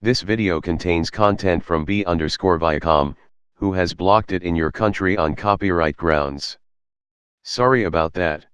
This video contains content from B underscore Viacom, who has blocked it in your country on copyright grounds. Sorry about that.